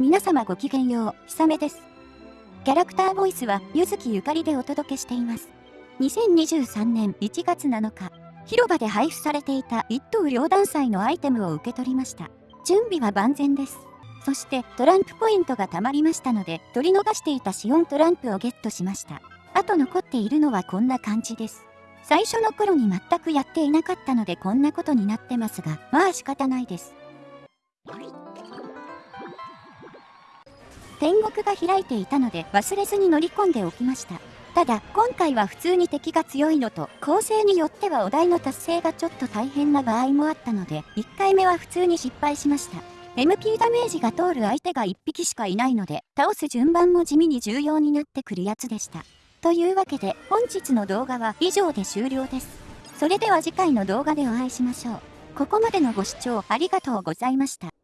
皆様ごきげんよう、ひさめです。キャラクターボイスは、ゆずきゆかりでお届けしています。2023年1月7日、広場で配布されていた一等両断祭のアイテムを受け取りました。準備は万全です。そしてトランプポイントが貯まりましたので、取り逃していたシオントランプをゲットしました。あと残っているのはこんな感じです。最初の頃に全くやっていなかったのでこんなことになってますが、まあ仕方ないです。天国が開いていたので忘れずに乗り込んでおきました。ただ、今回は普通に敵が強いのと、構成によってはお題の達成がちょっと大変な場合もあったので、1回目は普通に失敗しました。MP ダメージが通る相手が1匹しかいないので、倒す順番も地味に重要になってくるやつでした。というわけで、本日の動画は以上で終了です。それでは次回の動画でお会いしましょう。ここまでのご視聴ありがとうございました。